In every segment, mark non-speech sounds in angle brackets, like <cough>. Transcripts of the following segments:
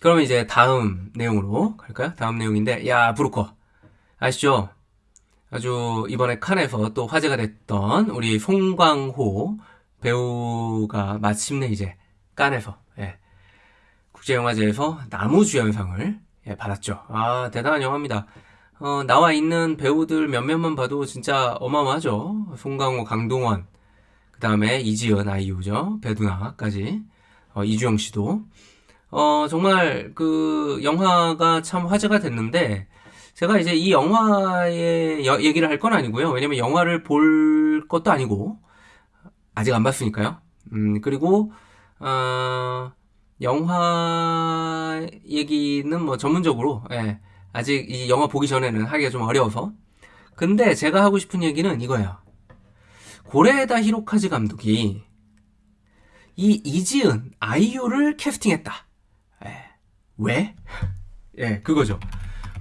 그러면 이제 다음 내용으로 갈까요? 다음 내용인데, 야, 브루커. 아시죠? 아주 이번에 칸에서 또 화제가 됐던 우리 송광호 배우가 마침내 이제 칸에서, 예, 국제영화제에서 나무주연상을 예, 받았죠. 아, 대단한 영화입니다. 어, 나와 있는 배우들 몇몇만 봐도 진짜 어마어마하죠. 송강호, 강동원, 그 다음에 이지연, 아이유죠. 배두나까지. 어, 이주영 씨도. 어, 정말 그 영화가 참 화제가 됐는데, 제가 이제 이 영화의 여- 얘기를 할 건 아니고요. 왜냐면 영화를 볼 것도 아니고, 아직 안 봤으니까요. 음, 그리고, 어, 영화 얘기는 뭐 전문적으로, 예, 아직 이 영화 보기 전에는 하기가 좀 어려워서. 근데 제가 하고 싶은 얘기는 이거예요. 고레에다 히로카즈 감독이 이 이지은, 아이유를 캐스팅했다. 예, 왜? 예, 그거죠.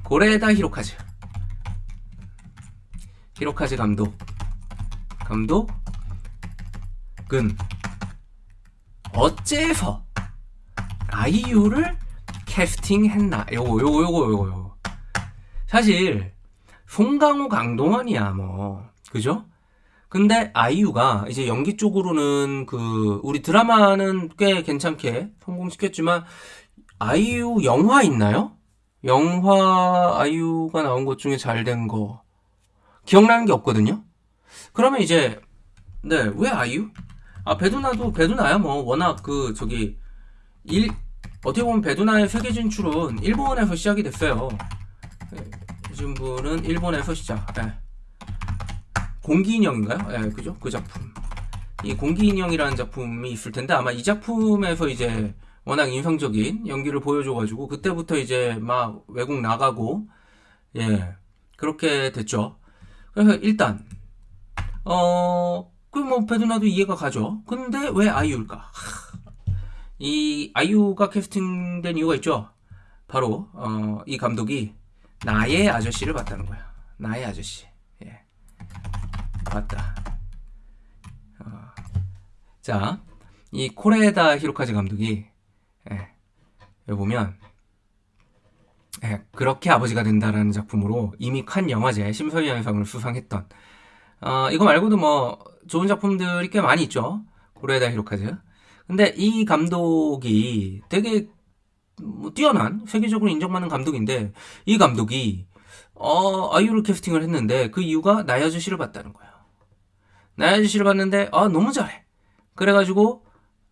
고레에다 히로카즈. 히로카즈 감독. 감독은 어째서 아이유를 캐스팅했나? 요거, 요거, 요거, 요거, 요거. 사실, 송강호, 강동원이야, 뭐. 그죠? 근데 아이유가 이제 연기 쪽으로는 그, 우리 드라마는 꽤 괜찮게 성공시켰지만, 아이유 영화 있나요? 영화 아이유가 나온 것 중에 잘 된 거. 기억나는 게 없거든요? 그러면 이제, 네, 왜 아이유? 아, 배두나도, 배두나야 뭐, 워낙 그, 저기, 일, 어떻게 보면 배두나의 세계 진출은 일본에서 시작이 됐어요. 예, 이 분은 일본에서 시작. 예. 공기인형인가요? 예, 그죠? 그 작품. 이 공기인형이라는 작품이 있을 텐데 아마 이 작품에서 이제 워낙 인상적인 연기를 보여줘가지고 그때부터 이제 막 외국 나가고 예 그렇게 됐죠. 그래서 일단 어 그뭐 배두나도 이해가 가죠. 근데 왜 아이유일까? 하, 이 아이유가 캐스팅된 이유가 있죠. 바로 어, 이 감독이 나의 아저씨를 봤다는 거야. 나의 아저씨. 예. 봤다. 어, 자, 이 코레다 히로카즈 감독이 예, 여기 보면 예, 그렇게 아버지가 된다라는 작품으로 이미 칸 영화제 심사위원상을 수상했던 어, 이거 말고도 뭐 좋은 작품들이 꽤 많이 있죠. 고레다 히로카즈. 근데 이 감독이 되게 뭐 뛰어난 세계적으로 인정받는 감독인데 이 감독이 어, 아이유를 캐스팅을 했는데 그 이유가 나의 아저씨를 봤다는 거예요. 나의 아저씨를 봤는데 아 너무 잘해. 그래가지고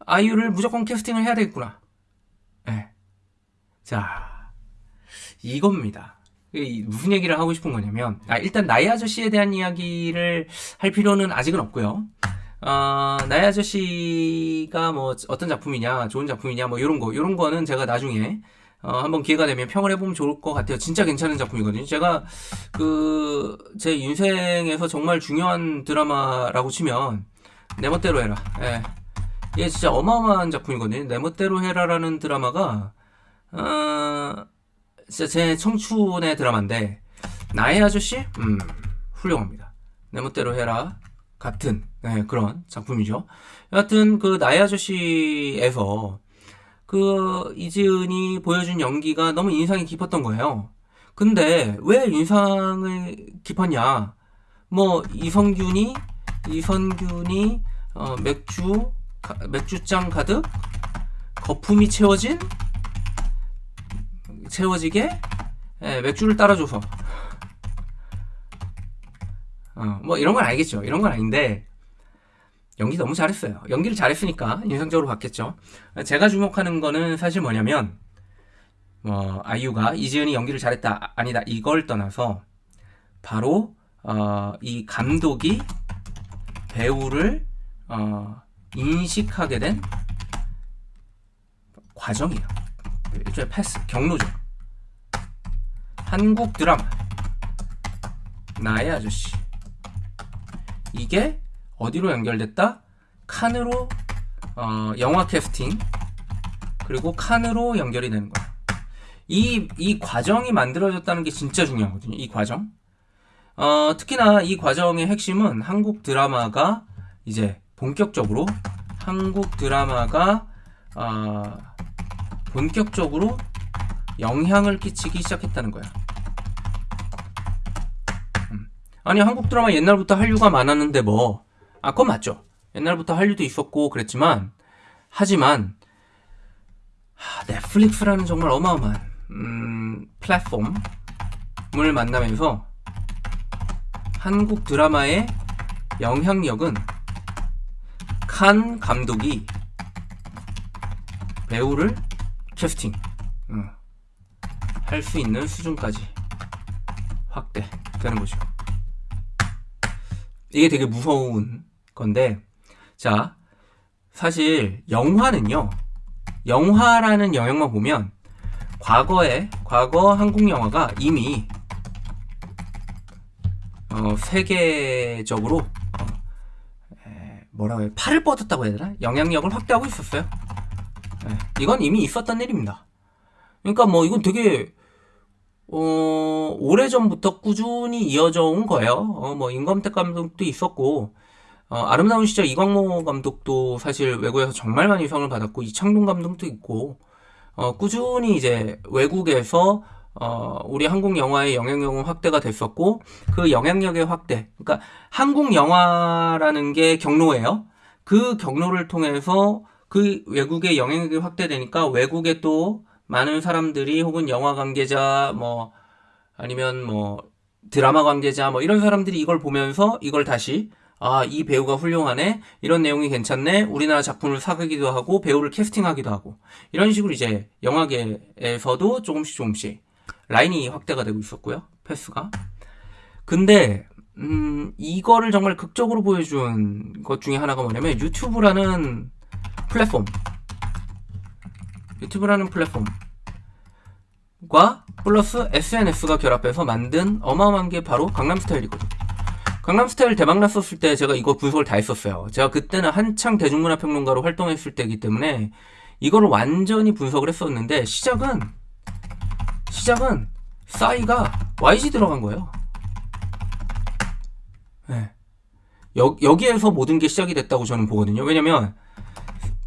아이유를 무조건 캐스팅을 해야 되겠구나. 예. 자 이겁니다. 이 무슨 얘기를 하고 싶은 거냐면 아, 일단 나의 아저씨에 대한 이야기를 할 필요는 아직은 없고요. 어, 나의 아저씨가 뭐 어떤 작품이냐, 좋은 작품이냐, 뭐 이런 거, 이런 거는 제가 나중에 어, 한번 기회가 되면 평을 해보면 좋을 것 같아요. 진짜 괜찮은 작품이거든요. 제가 그 제 인생에서 정말 중요한 드라마라고 치면 내 멋대로 해라. 예. 이게 진짜 어마어마한 작품이거든요. 내 멋대로 해라라는 드라마가 어, 진짜 제 청춘의 드라마인데 나의 아저씨, 음, 훌륭합니다. 내 멋대로 해라. 같은 네, 그런 작품이죠. 여하튼 그 나의 아저씨에서 그 이지은이 보여준 연기가 너무 인상이 깊었던 거예요. 근데 왜 인상을 깊었냐? 뭐 이성균이 이선균이 어, 맥주 가- 맥주잔 가득 거품이 채워진 채워지게 예, 맥주를 따라줘서 어, 뭐 이런 건 알겠죠. 이런 건 아닌데 연기 너무 잘했어요. 연기를 잘했으니까 인상적으로 봤겠죠. 제가 주목하는 거는 사실 뭐냐면 뭐 아이유가 이지은이 연기를 잘했다 아니다 이걸 떠나서 바로 어, 이 감독이 배우를 어, 인식하게 된 과정이에요. 일종의 패스 경로죠. 한국 드라마 나의 아저씨 이게 어디로 연결됐다? 칸으로 어, 영화 캐스팅 그리고 칸으로 연결이 되는 거야. 이, 이 과정이 만들어졌다는 게 진짜 중요하거든요. 이 과정. 어, 특히나 이 과정의 핵심은 한국 드라마가 이제 본격적으로 한국 드라마가 어, 본격적으로 영향을 끼치기 시작했다는 거야. 음. 아니 한국 드라마 옛날부터 한류가 많았는데 뭐 아, 그건 맞죠. 옛날부터 한류도 있었고 그랬지만 하지만 하, 넷플릭스라는 정말 어마어마한 음, 플랫폼을 만나면서 한국 드라마의 영향력은 칸 감독이 배우를 캐스팅 어, 할수 있는 수준까지 확대되는 거죠. 이게 되게 무서운 건데 자 사실 영화는요 영화라는 영역만 보면 과거에 과거 한국 영화가 이미 어, 세계적으로 뭐라 고 해요? 팔을 뻗었다고 해야 되나? 영향력을 확대하고 있었어요. 에, 이건 이미 있었던 일입니다. 그러니까 뭐 이건 되게 어, 오래전부터 꾸준히 이어져 온 거예요. 어, 뭐 임검택 감독도 있었고 어, 아름다운 시절 이광모 감독도 사실 외국에서 정말 많이 상을 받았고 이창동 감독도 있고 어, 꾸준히 이제 외국에서 어, 우리 한국 영화의 영향력은 확대가 됐었고 그 영향력의 확대 그러니까 한국 영화라는 게 경로예요 그 경로를 통해서 그 외국의 영향력이 확대되니까 외국에 또 많은 사람들이 혹은 영화 관계자 뭐 아니면 뭐 드라마 관계자 뭐 이런 사람들이 이걸 보면서 이걸 다시 아, 이 배우가 훌륭하네. 이런 내용이 괜찮네. 우리나라 작품을 사기도 하고 배우를 캐스팅하기도 하고 이런 식으로 이제 영화계에서도 조금씩 조금씩 라인이 확대가 되고 있었고요. 패스가. 근데 음, 이거를 정말 극적으로 보여준 것 중에 하나가 뭐냐면 유튜브라는 플랫폼. 유튜브라는 플랫폼과 플러스 SNS가 결합해서 만든 어마어마한 게 바로 강남스타일이거든. 강남스타일 대박 났었을 때 제가 이거 분석을 다 했었어요. 제가 그때는 한창 대중문화 평론가로 활동했을 때이기 때문에 이거를 완전히 분석을 했었는데 시작은 시작은 싸이가 YG 들어간 거예요. 네. 여, 여기에서 모든 게 시작이 됐다고 저는 보거든요. 왜냐면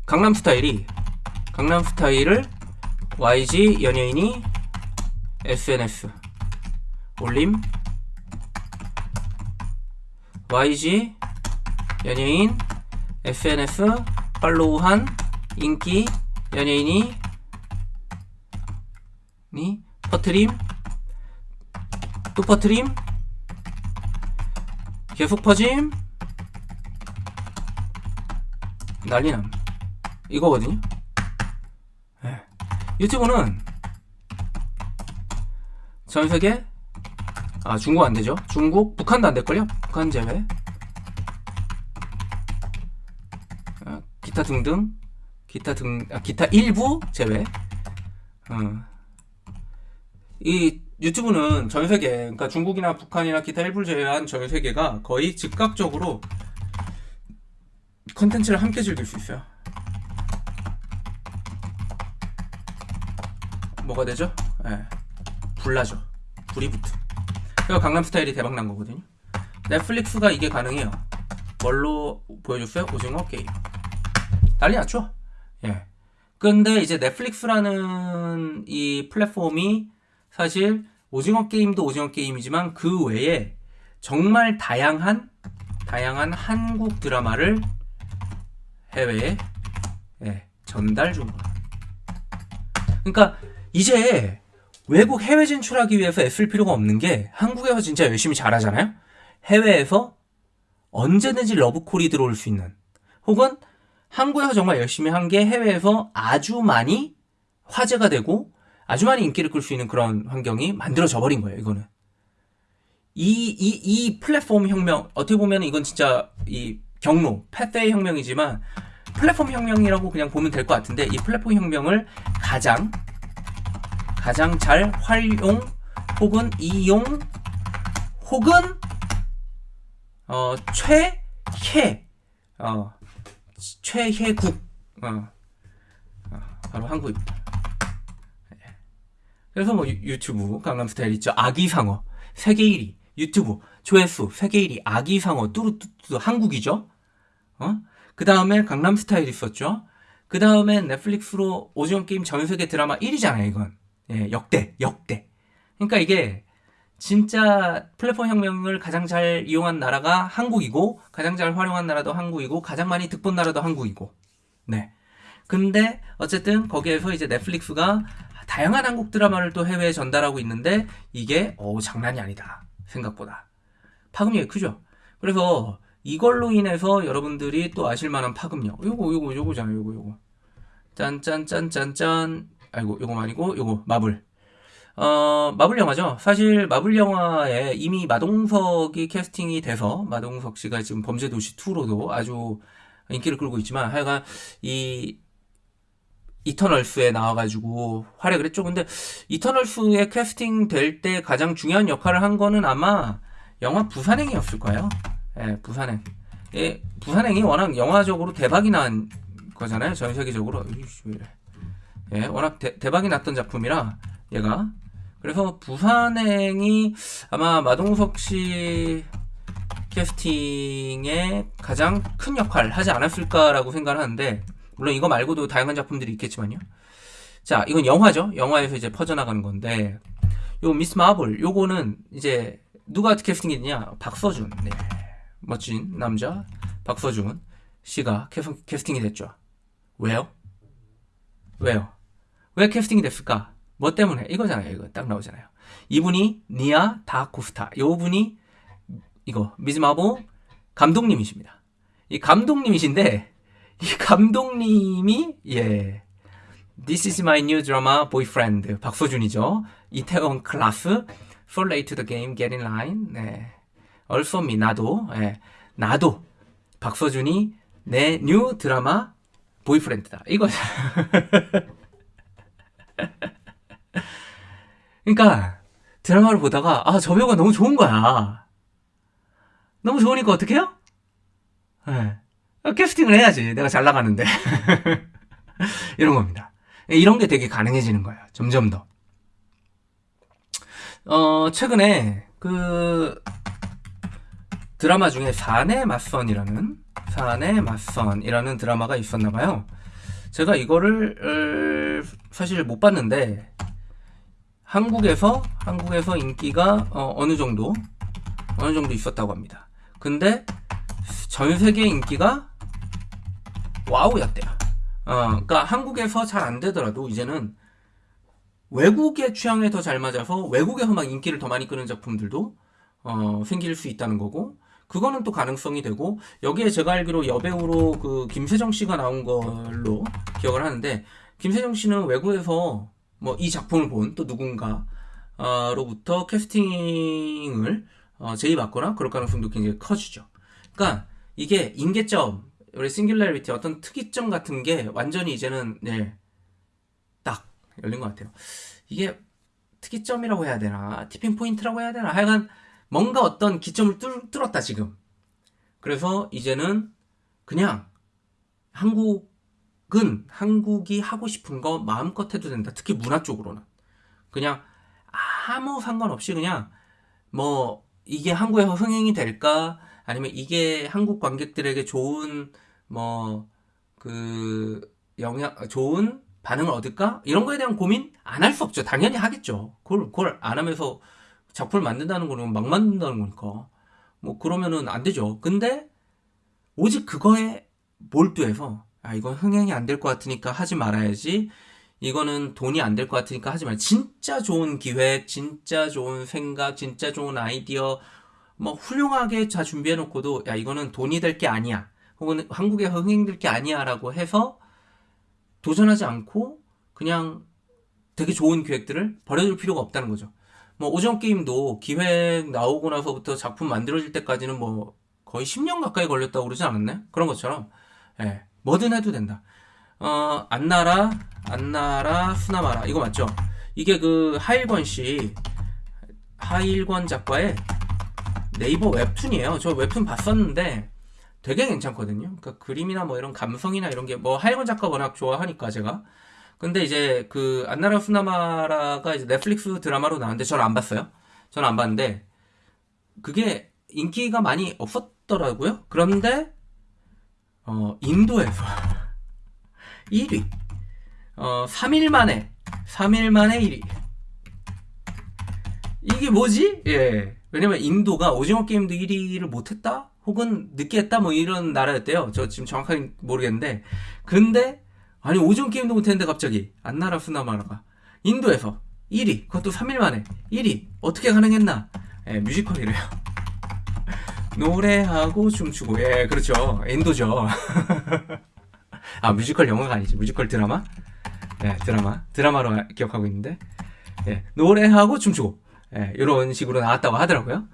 강남 스타일이 강남 스타일을 YG 연예인이 SNS 올림 YG 연예인 SNS 팔로우한 인기 연예인이 니 퍼트림. 또 퍼트림. 계속 퍼짐. 난리남 이거거든요. 네. 유튜브는 전세계 아 중국 안되죠? 중국 북한도 안될걸요? 북한 제외. 아, 기타 등등. 기타 등 아, 기타 일부 제외. 어. 이 유튜브는 전 세계 그러니까 중국이나 북한이나 기타 일부 제외한 전 세계가 거의 즉각적으로 컨텐츠를 함께 즐길 수 있어요 뭐가 되죠? 예. 불나죠 불이 붙어 그래서 강남 스타일이 대박 난 거거든요 넷플릭스가 이게 가능해요 뭘로 보여줬어요? 오징어 게임 난리 났죠? 예. 근데 이제 넷플릭스라는 이 플랫폼이 사실 오징어 게임도 오징어 게임이지만 그 외에 정말 다양한 다양한 한국 드라마를 해외에 예, 전달 중 그러니까 이제 외국 해외 진출하기 위해서 애쓸 필요가 없는 게 한국에서 진짜 열심히 잘하잖아요. 해외에서 언제든지 러브콜이 들어올 수 있는 혹은 한국에서 정말 열심히 한 게 해외에서 아주 많이 화제가 되고 아주 많이 인기를 끌 수 있는 그런 환경이 만들어져 버린 거예요. 이거는 이, 이, 이 플랫폼 혁명 어떻게 보면 이건 진짜 이 경로 패스의 혁명이지만 플랫폼 혁명이라고 그냥 보면 될 것 같은데 이 플랫폼 혁명을 가장 가장 잘 활용 혹은 이용 혹은 어, 최혜 어, 최혜국 어, 어, 바로 한국입니다. 예. 그래서 뭐 유, 튜브 강남스타일 있죠. 아기상어 세계 1위 유튜브 조회수 세계 1위 아기상어 뚜루뚜뚜 한국이죠. 어? 그 다음에 강남스타일 있었죠. 그 다음에 넷플릭스로 오징어 게임 전 세계 드라마 1위잖아요 이건. 예, 역대, 역대. 그러니까 이게 진짜 플랫폼 혁명을 가장 잘 이용한 나라가 한국이고 가장 잘 활용한 나라도 한국이고 가장 많이 득본 나라도 한국이고. 네. 근데 어쨌든 거기에서 이제 넷플릭스가 다양한 한국 드라마를 또 해외에 전달하고 있는데 이게 어 장난이 아니다. 생각보다. 파급력이 크죠. 그래서 이걸로 인해서 여러분들이 또 아실 만한 파급력. 요거 요거 요거잖아요. 요거 요거. 짠짠짠짠짠. 아이고 요거 아니고 요거 마블. 어, 마블 영화죠. 사실 마블 영화에 이미 마동석이 캐스팅이 돼서 마동석 씨가 지금 범죄도시 2로도 아주 인기를 끌고 있지만 하여간 이 이터널스에 나와가지고 활약을 했죠. 근데 이터널스에 캐스팅 될 때 가장 중요한 역할을 한 거는 아마 영화 부산행이었을 거예요. 예, 부산행. 예, 부산행이 워낙 영화적으로 대박이 난 거잖아요. 전 세계적으로. 예, 워낙 대, 대박이 났던 작품이라 얘가 그래서 부산행이 아마 마동석 씨 캐스팅에 가장 큰 역할을 하지 않았을까라고 생각을 하는데 물론 이거 말고도 다양한 작품들이 있겠지만요. 자, 이건 영화죠. 영화에서 이제 퍼져나가는 건데 요 미스 마블 요거는 이제 누가 캐스팅했냐? 박서준. 네. 멋진 남자 박서준 씨가 캐스팅이 됐죠. 왜요? 왜요? 왜 캐스팅이 됐을까? 뭐 때문에? 이거잖아요. 이거 딱 나오잖아요. 이분이 니아 다코스타. 요 분이 이거 미즈 마보 감독님이십니다. 이 감독님이신데 이 감독님이 예 This is my new drama boyfriend 박서준이죠. 이태원 클라스 You're late to the game, get in line. 네. Also me 나도 예. 나도 박서준이 내 new 드라마 boyfriend다. 이거 <laughs> 그러니까 드라마를 보다가 아 저 배우가 너무 좋은 거야. 너무 좋으니까 어떡해요? 네. 캐스팅을 해야지. 내가 잘 나가는데. <laughs> 이런 겁니다. 이런 게 되게 가능해지는 거예요. 점점 더. 어, 최근에 그 드라마 중에 사내 맞선이라는 사내 맞선이라는 드라마가 있었나 봐요. 제가 이거를 사실 못 봤는데 한국에서 한국에서 인기가 어, 느 정도 어느 정도 있었다고 합니다. 근데 전 세계 인기가 와우였대요. 어, 그러니까 한국에서 잘 안 되더라도 이제는 외국의 취향에 더 잘 맞아서 외국에서 막 인기를 더 많이 끄는 작품들도 어, 생길 수 있다는 거고 그거는 또 가능성이 되고 여기에 제가 알기로 여배우로 그 김세정 씨가 나온 걸로 기억을 하는데 김세정 씨는 외국에서 뭐 이 작품을 본 또 누군가로부터 캐스팅을 어, 제의받거나 그럴 가능성도 굉장히 커지죠. 그러니까 이게 임계점 우리 singularity 어떤 특이점 같은 게 완전히 이제는 네, 딱 열린 것 같아요. 이게 특이점이라고 해야 되나 tipping point라고 해야 되나 하여간 뭔가 어떤 기점을 뚫, 뚫었다 지금. 그래서 이제는 그냥 한국은 한국이 하고 싶은 거 마음껏 해도 된다. 특히 문화 쪽으로는 그냥 아무 상관없이 그냥 뭐 이게 한국에서 흥행이 될까 아니면 이게 한국 관객들에게 좋은 뭐 그 영향 좋은 반응을 얻을까 이런 거에 대한 고민 안 할 수 없죠. 당연히 하겠죠. 그걸 그걸 안 하면서 작품을 만든다는 거는 막 만든다는 거니까 뭐 그러면은 안 되죠. 근데 오직 그거에 몰두해서 아 이건 흥행이 안 될 것 같으니까 하지 말아야지. 이거는 돈이 안 될 것 같으니까 하지 말. 진짜 좋은 기획, 진짜 좋은 생각, 진짜 좋은 아이디어, 뭐 훌륭하게 다 준비해 놓고도 야 이거는 돈이 될 게 아니야. 혹은 한국에 흥행될 게 아니야라고 해서 도전하지 않고 그냥 되게 좋은 기획들을 버려둘 필요가 없다는 거죠. 뭐 오징어 게임도 기획 나오고 나서부터 작품 만들어질 때까지는 뭐 거의 10년 가까이 걸렸다고 그러지 않았나요? 그런 것처럼 예, 뭐든 해도 된다. 어, 안나라, 안나라, 수나마라 이거 맞죠? 이게 그 하일권 씨, 하일권 작가의 네이버 웹툰이에요. 저 웹툰 봤었는데 되게 괜찮거든요. 그러니까 그림이나 뭐 이런 감성이나 이런 게 뭐 하일권 작가 워낙 좋아하니까 제가 근데 이제 그 안나라 수나마라가 이제 넷플릭스 드라마로 나왔는데 저는 안 봤어요. 저는 안 봤는데 그게 인기가 많이 없었더라고요. 그런데 어 인도에서 <laughs> 1위 어 3일 만에 3일 만에 1위 이게 뭐지? 예. 왜냐면 인도가 오징어 게임도 1위를 못했다? 혹은 늦게 했다? 뭐 이런 나라였대요. 저 지금 정확하게 모르겠는데. 근데, 아니, 오징어 게임도 못했는데 갑자기, 안나라수마나라가 인도에서 1위, 그것도 3일 만에 1위, 어떻게 가능했나? 예, 뮤지컬이래요. <laughs> 노래하고 춤추고, 예, 그렇죠. 인도죠. <laughs> 아, 뮤지컬 영화가 아니지. 뮤지컬 드라마? 예, 드라마. 드라마로 기억하고 있는데. 예, 노래하고 춤추고. 예, 이런 식으로 나왔다고 하더라고요.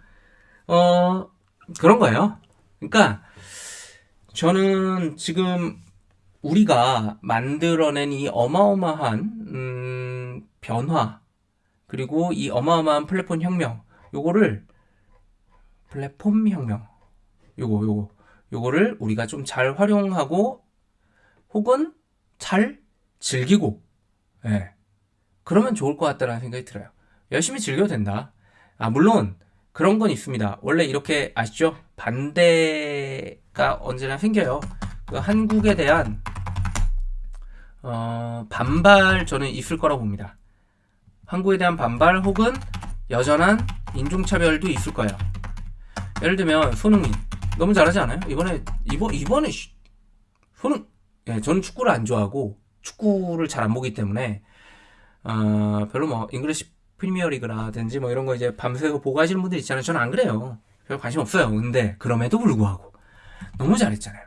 어, 그런 거예요. 그러니까, 저는 지금 우리가 만들어낸 이 어마어마한, 음, 변화, 그리고 이 어마어마한 플랫폼 혁명, 요거를, 플랫폼 혁명, 요거, 요거, 요거를 우리가 좀 잘 활용하고, 혹은 잘 즐기고, 예. 그러면 좋을 것 같다라는 생각이 들어요. 열심히 즐겨도 된다. 아, 물론, 그런 건 있습니다. 원래 이렇게 아시죠? 반대가 언제나 생겨요. 그 한국에 대한, 어, 반발 저는 있을 거라고 봅니다. 한국에 대한 반발 혹은 여전한 인종차별도 있을 거예요. 예를 들면, 손흥민. 너무 잘하지 않아요? 이번에, 이번, 이번에, 손흥, 예, 저는 축구를 안 좋아하고, 축구를 잘 안 보기 때문에, 어, 별로 뭐, 잉글리시 프리미어리그라든지 뭐 이런 거 이제 밤새고 보고 하시는 분들 있잖아요. 저는 안 그래요. 별 관심 없어요. 근데 그럼에도 불구하고 너무 잘했잖아요.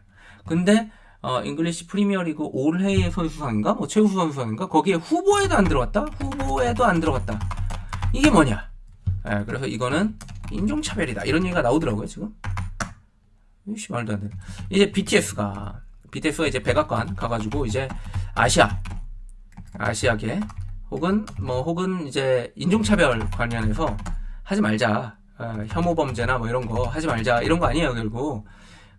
근데 어, 잉글리시 프리미어리그 올해의 선수상인가 뭐 최우수 선수상인가 거기에 후보에도 안 들어갔다. 후보에도 안 들어갔다. 이게 뭐냐? 예, 그래서 이거는 인종차별이다. 이런 얘기가 나오더라고요 지금. 이씨 말도 안 돼. 이제 BTS가 BTS가 이제 백악관 가가지고 이제 아시아 아시아계 혹은 뭐 혹은 이제 인종차별 관련해서 하지 말자. 어, 혐오 범죄나 뭐 이런 거 하지 말자. 이런 거 아니에요 결국.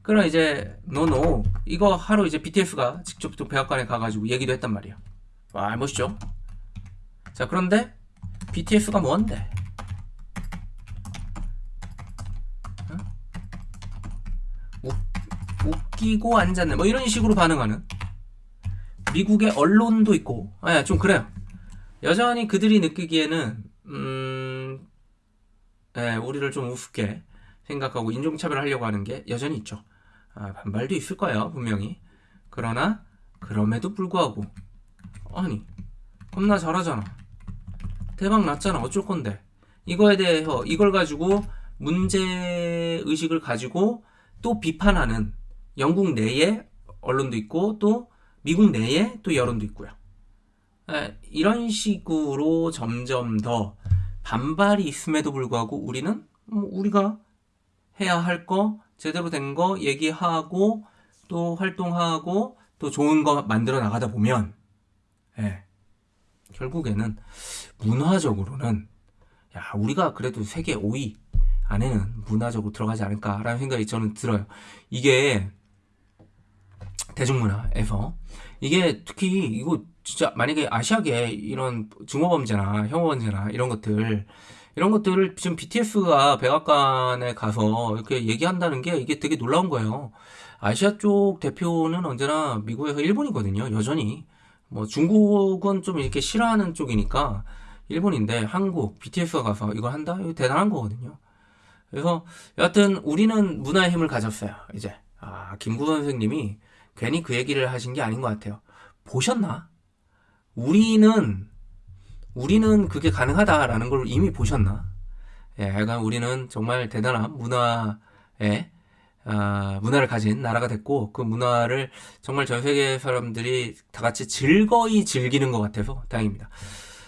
그럼 이제 노노 이거 하루 이제 BTS가 직접 또 백악관에 가가지고 얘기도 했단 말이에요. 와 멋있죠? 자 그런데 BTS가 뭔데? 어? 웃, 웃기고 앉았네. 뭐 이런 식으로 반응하는 미국의 언론도 있고. 아좀 그래요 여전히 그들이 느끼기에는 음, 예, 우리를 좀 우습게 생각하고 인종차별 하려고 하는 게 여전히 있죠. 아, 반발도 있을 거예요, 분명히. 그러나 그럼에도 불구하고 아니 겁나 잘하잖아. 대박 났잖아. 어쩔 건데. 이거에 대해서 이걸 가지고 문제 의식을 가지고 또 비판하는 영국 내에 언론도 있고 또 미국 내에 또 여론도 있고요. 예, 이런 식으로 점점 더 반발이 있음에도 불구하고 우리는 뭐 우리가 해야 할 거 제대로 된 거 얘기하고 또 활동하고 또 좋은 거 만들어 나가다 보면 예, 결국에는 문화적으로는 야 우리가 그래도 세계 5위 안에는 문화적으로 들어가지 않을까라는 생각이 저는 들어요. 이게 대중문화에서 이게 특히 이거 진짜 만약에 아시아계 이런 증오범죄나 혐오범죄나 이런 것들 이런 것들을 지금 BTS가 백악관에 가서 이렇게 얘기한다는 게 이게 되게 놀라운 거예요. 아시아 쪽 대표는 언제나 미국에서 일본이거든요. 여전히 뭐 중국은 좀 이렇게 싫어하는 쪽이니까 일본인데 한국 BTS가 가서 이걸 한다? 이거 대단한 거거든요. 그래서 여하튼 우리는 문화의 힘을 가졌어요. 이제 아 김구 선생님이 괜히 그 얘기를 하신 게 아닌 것 같아요. 보셨나? 우리는 우리는 그게 가능하다라는 걸 이미 보셨나? 예, 약간 우리는 정말 대단한 문화에 아, 문화를 가진 나라가 됐고 그 문화를 정말 전 세계 사람들이 다 같이 즐거이 즐기는 것 같아서 다행입니다.